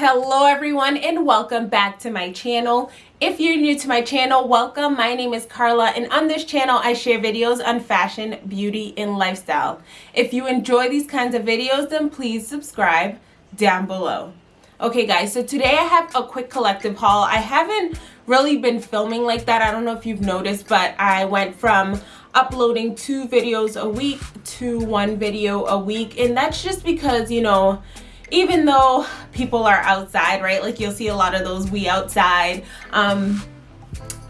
Hello everyone and welcome back to my channel. If you're new to my channel, welcome. My name is Carla and on this channel I share videos on fashion, beauty, and lifestyle. If you enjoy these kinds of videos, then please subscribe down below. Okay guys, so today I have a quick collective haul. I haven't really been filming like that. I don't know if you've noticed, but I went from uploading two videos a week to one video a week. And that's just because, you know, even though people are outside, right? Like you'll see a lot of those we outside um,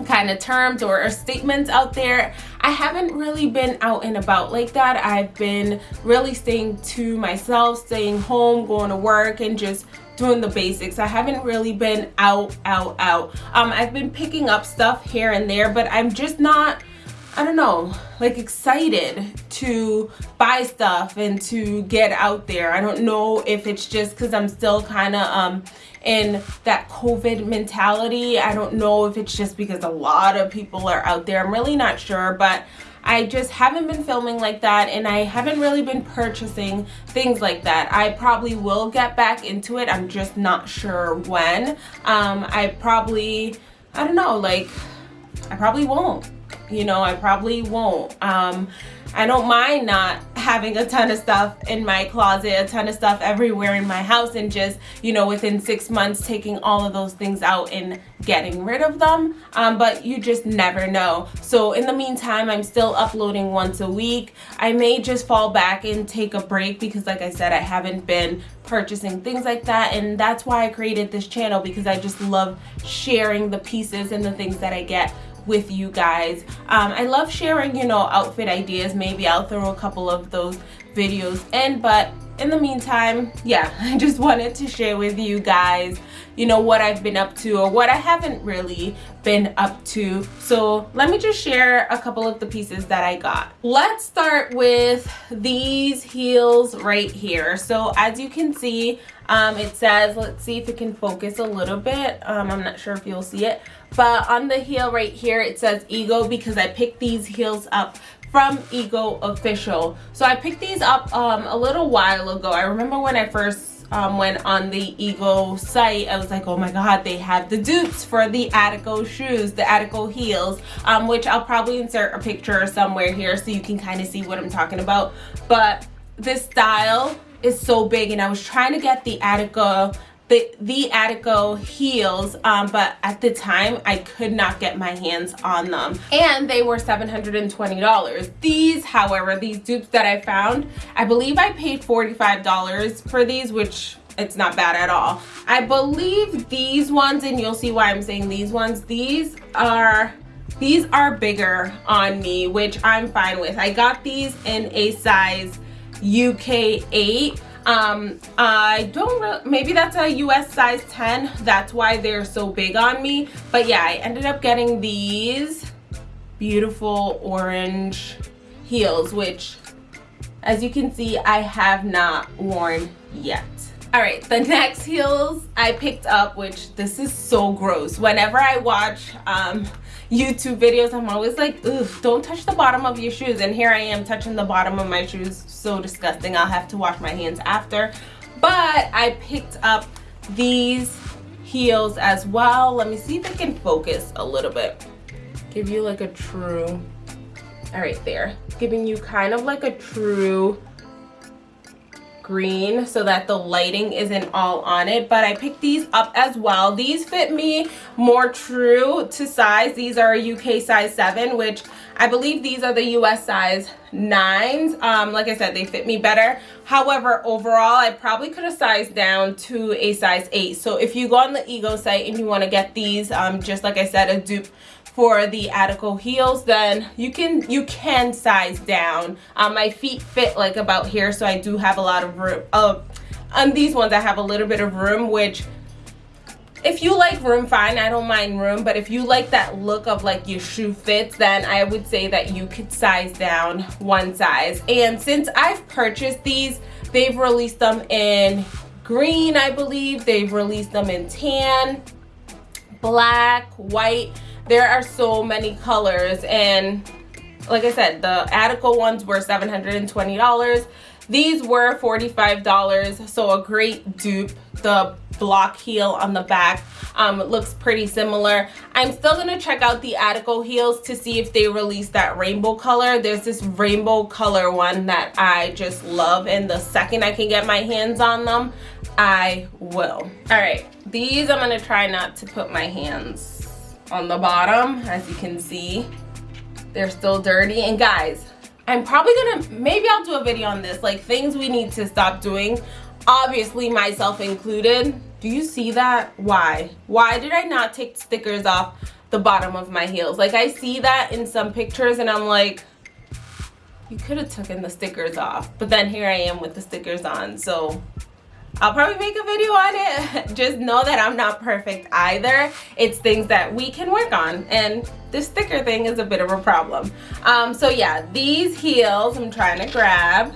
kind of terms or, or, statements out there. I haven't really been out and about like that. I've been really staying to myself, staying home, going to work and just doing the basics. I haven't really been out, out, out. Um, I've been picking up stuff here and there, but I'm just not I don't know, like excited to buy stuff and to get out there. I don't know if it's just because I'm still kind of um, in that COVID mentality. I don't know if it's just because a lot of people are out there. I'm really not sure, but I just haven't been filming like that and I haven't really been purchasing things like that. I probably will get back into it. I'm just not sure when. Um, I probably, I don't know, like, I probably won't you know i probably won't. Um i don't mind not having a ton of stuff in my closet a ton of stuff everywhere in my house and just you know within six months taking all of those things out and getting rid of them. Um, but you just never know. So in the meantime i'm still uploading once a week. I may just fall back and take a break because like i said i haven't been purchasing things like that and that's why i created this channel because i just love sharing the pieces and the things that i get with you guys. Um, I love sharing, you know, outfit ideas. Maybe I'll throw a couple of those videos in, but in the meantime, yeah, I just wanted to share with you guys, you know, what I've been up to or what I haven't really been up to. So let me just share a couple of the pieces that I got. Let's start with these heels right here. So as you can see, um, it says, let's see if it can focus a little bit. Um, I'm not sure if you'll see it, but on the heel right here, it says Ego because I picked these heels up from Ego Official. So I picked these up um, a little while ago. I remember when I first um, went on the Ego site, I was like, oh my God, they have the dupes for the Attico shoes, the Attico heels, um, which I'll probably insert a picture somewhere here so you can kind of see what I'm talking about. But this style is so big and I was trying to get the Attico the the Attico heels um, but at the time I could not get my hands on them. And they were $720 these however these dupes that I found I believe I paid $45 for these which it's not bad at all. I believe these ones and you'll see why I'm saying these ones these are these are bigger on me which I'm fine with. I got these in a size UK 8 um i don't maybe that's a us size 10 that's why they're so big on me. But yeah i ended up getting these beautiful orange heels which as you can see i have not worn yet. All right the next heels i picked up which this is so gross. Whenever i watch um YouTube videos, I'm always like, ugh, don't touch the bottom of your shoes. And here I am touching the bottom of my shoes. So disgusting. I'll have to wash my hands after. But I picked up these heels as well. Let me see if I can focus a little bit. Give you like a true, all right there. Giving you kind of like a true green so that the lighting isn't all on it but I picked these up as well. These fit me more true to size. These are a UK size 7 which I believe these are the US size 9s um, like I said they fit me better. However overall I probably could have sized down to a size 8 so if you go on the ego site and you want to get these um, just like I said a dupe for the Attico heels, then you can you can size down. Um, my feet fit like about here, so I do have a lot of room. Uh, on these ones, I have a little bit of room, which if you like room fine i don't mind room but if you like that look of like your shoe fits then i would say that you could size down one size and since i've purchased these they've released them in green i believe they've released them in tan black white there are so many colors and like I said, the Attico ones were $720. these were $45 so a great dupe. The block heel on the back um, looks pretty similar. I'm still gonna check out the Attico heels to see if they release that rainbow color. There's this rainbow color one that i just love and the second i can get my hands on them i will. All right these i'm gonna try not to put my hands on the bottom as you can see. They're still dirty. And guys i'm probably gonna maybe i'll do a video on this like things we need to stop doing obviously myself included. Do you see that? Why? Why did i not take stickers off the bottom of my heels? Like i see that in some pictures and i'm like you could have taken the stickers off. But then here i am with the stickers on so I'll probably make a video on it. Just know that I'm not perfect either. It's things that we can work on and this sticker thing is a bit of a problem. Um, so yeah, these heels I'm trying to grab.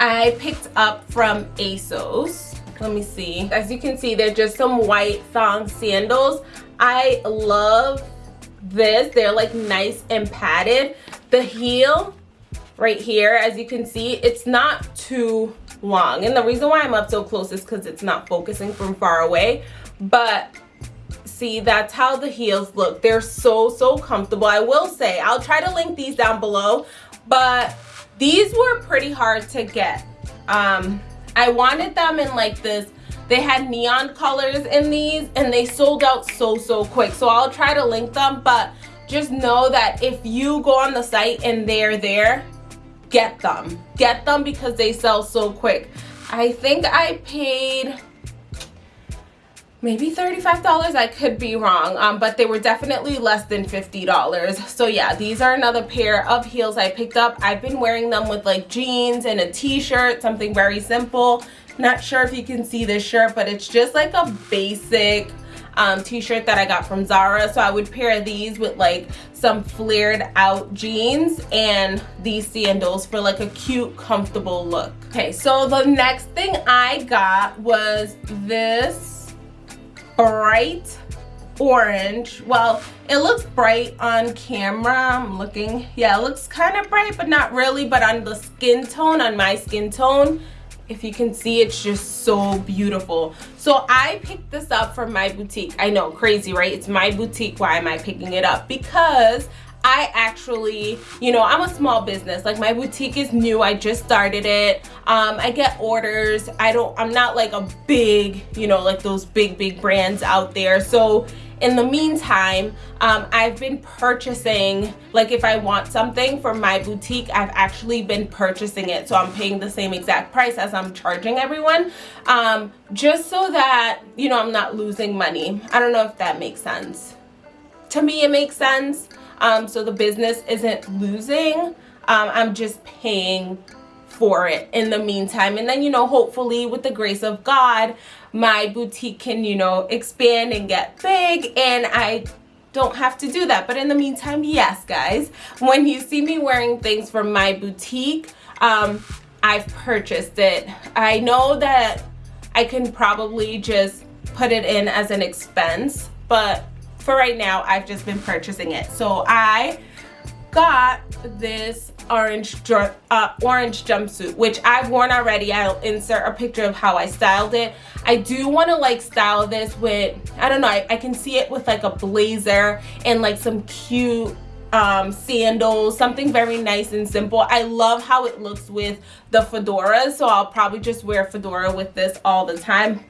I picked up from ASOS. Let me see. As you can see, they're just some white thong sandals. I love this. They're like nice and padded. The heel right here, as you can see, it's not too long. And the reason why I'm up so close is because it's not focusing from far away. But see, that's how the heels look. They're so, so comfortable. I will say, I'll try to link these down below. But these were pretty hard to get. Um, I wanted them in like this they had neon colors in these and they sold out so so quick so i'll try to link them but just know that if you go on the site and they're there get them. Get them because they sell so quick. I think i paid maybe $35 I could be wrong um, but they were definitely less than $50 so yeah these are another pair of heels I picked up. I've been wearing them with like jeans and a t-shirt something very simple. Not sure if you can see this shirt but it's just like a basic um, t-shirt that I got from Zara. So I would pair these with like some flared out jeans and these sandals for like a cute, comfortable look. Okay, so the next thing I got was this bright orange. Well, it looks bright on camera. I'm looking. Yeah, it looks kind of bright, but not really. But on the skin tone, on my skin tone, if you can see it's just so beautiful so i picked this up from my boutique i know crazy right it's my boutique why am i picking it up because I actually, you know, I'm a small business. Like my boutique is new. I just started it. Um, I get orders. I don't, I'm not like a big, you know, like those big, big brands out there. So in the meantime, um, I've been purchasing, like if I want something from my boutique, I've actually been purchasing it. So I'm paying the same exact price as I'm charging everyone, um, just so that, you know, I'm not losing money. I don't know if that makes sense. To me, it makes sense. Um, so the business isn't losing. Um, I'm just paying for it in the meantime. And then, you know, hopefully with the grace of God, my boutique can, you know, expand and get big and I don't have to do that. But in the meantime, yes, guys, when you see me wearing things from my boutique, um, I've purchased it. I know that I can probably just put it in as an expense, but for right now, I've just been purchasing it. So I got this orange uh, orange jumpsuit which I've worn already I'll insert a picture of how I styled it I do want to like style this with I don't know I, I can see it with like a blazer and like some cute um, sandals, something very nice and simple. I love how it looks with the fedora, so I'll probably just wear fedora with this all the time.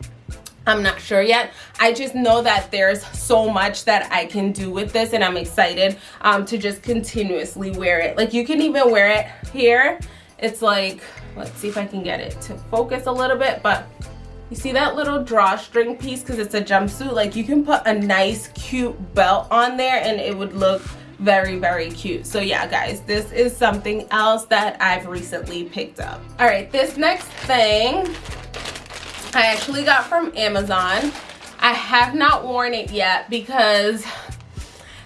I'm not sure yet. I just know that there's so much that I can do with this and I'm excited um, to just continuously wear it. Like you can even wear it here. It's like, let's see if I can get it to focus a little bit, but you see that little drawstring piece because it's a jumpsuit? Like you can put a nice cute belt on there and it would look very very cute so yeah guys this is something else that I've recently picked up all right this next thing I actually got from Amazon. I have not worn it yet because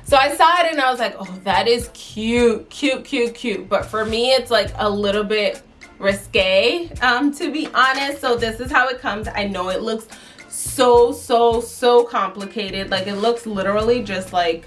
so I saw it and I was like, oh, that is cute, cute, cute, cute. But for me, it's like a little bit risque, um, to be honest. So this is how it comes. I know it looks so, so, so complicated. Like it looks literally just like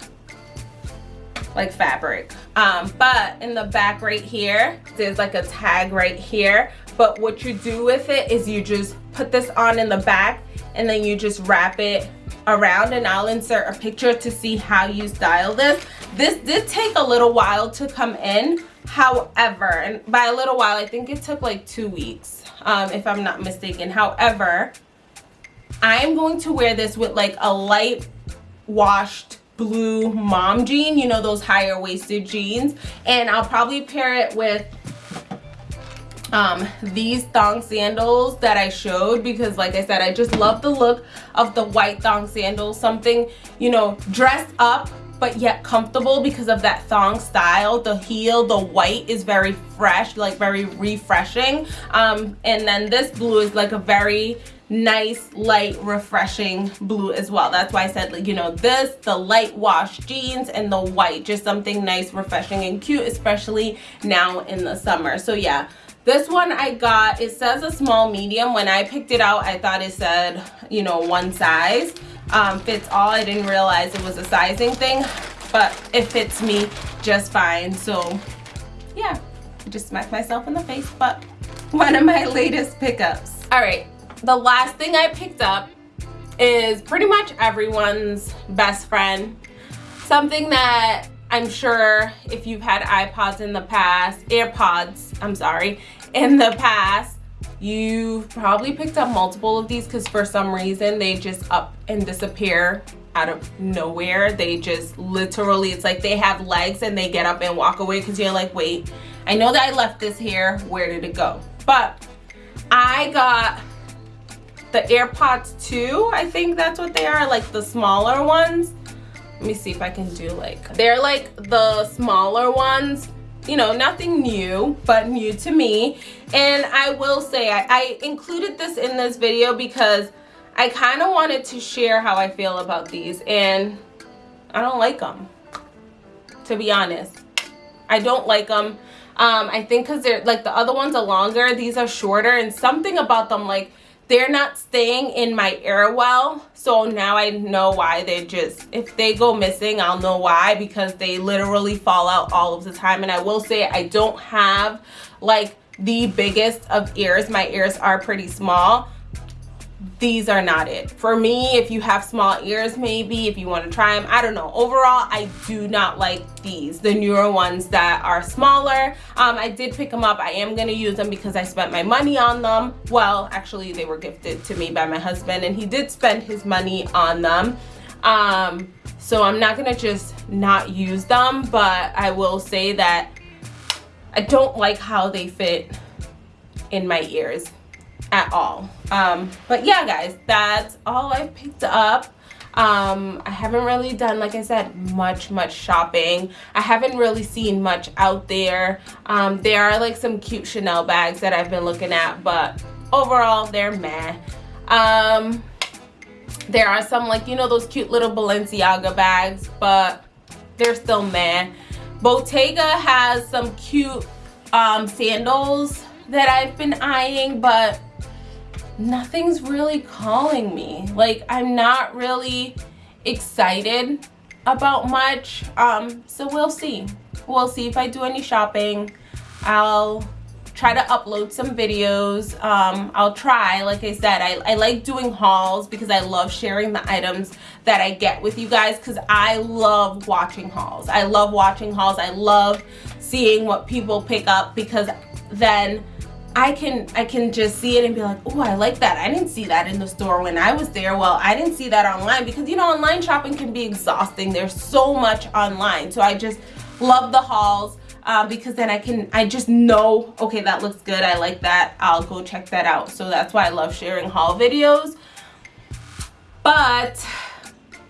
like fabric um but in the back right here there's like a tag right here but what you do with it is you just put this on in the back and then you just wrap it around and I'll insert a picture to see how you style this. This did take a little while to come in. However, and by a little while, I think it took like two weeks, um, if I'm not mistaken. However, I am going to wear this with like a light washed blue mom jean, you know, those higher waisted jeans. And I'll probably pair it with um, these thong sandals that I showed because like I said, I just love the look of the white thong sandals. Something, you know, dressed up but yet comfortable because of that thong style. The heel, the white is very fresh, like very refreshing. Um, and then this blue is like a very nice light refreshing blue as well that's why i said like you know this the light wash jeans and the white just something nice refreshing and cute especially now in the summer so yeah this one I got, it says a small medium. When I picked it out, I thought it said, you know, one size um, fits all. I didn't realize it was a sizing thing, but it fits me just fine. So yeah, I just smacked myself in the face, but one of my latest pickups. All right, the last thing I picked up is pretty much everyone's best friend. Something that I'm sure if you've had iPods in the past, AirPods, I'm sorry, in the past, you've probably picked up multiple of these because for some reason they just up and disappear out of nowhere. They just literally, it's like they have legs and they get up and walk away because you're like, wait, I know that I left this here. Where did it go? But I got the AirPods 2. I think that's what they are, like the smaller ones let me see if I can do like they're like the smaller ones you know nothing new but new to me. And I will say I, I included this in this video because I kind of wanted to share how I feel about these and I don't like them to be honest. I don't like them um, I think because they're like the other ones are longer these are shorter and something about them like they're not staying in my ear well so now i know why they just if they go missing i'll know why because they literally fall out all of the time. And i will say i don't have like the biggest of ears. My ears are pretty small these are not it. For me if you have small ears maybe if you want to try them i don't know. Overall i do not like these the newer ones that are smaller. Um, i did pick them up. I am going to use them because i spent my money on them. Well actually they were gifted to me by my husband and he did spend his money on them. Um, so i'm not going to just not use them but i will say that i don't like how they fit in my ears at all. Um but yeah guys that's all i've picked up. Um i haven't really done like i said much much shopping. I haven't really seen much out there. Um there are like some cute chanel bags that i've been looking at but overall they're meh. Um there are some like you know those cute little balenciaga bags but they're still meh. Bottega has some cute um sandals that i've been eyeing but nothing's really calling me. Like I'm not really excited about much. Um, so we'll see. We'll see if I do any shopping. I'll try to upload some videos. Um, I'll try, like I said, I, I like doing hauls because I love sharing the items that I get with you guys because I love watching hauls. I love watching hauls. I love seeing what people pick up because then I can I can just see it and be like, oh, I like that. I didn't see that in the store when I was there. Well, I didn't see that online because you know online shopping can be exhausting. There's so much online. So I just love the hauls uh, because then I can I just know okay that looks good. I like that. I'll go check that out. So that's why I love sharing haul videos. But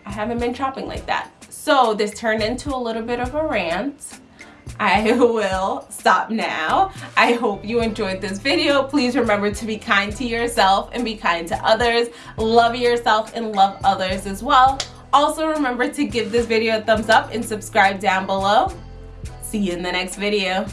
I haven't been shopping like that. So this turned into a little bit of a rant. I will stop now. I hope you enjoyed this video. Please remember to be kind to yourself and be kind to others. Love yourself and love others as well. Also remember to give this video a thumbs up and subscribe down below. See you in the next video.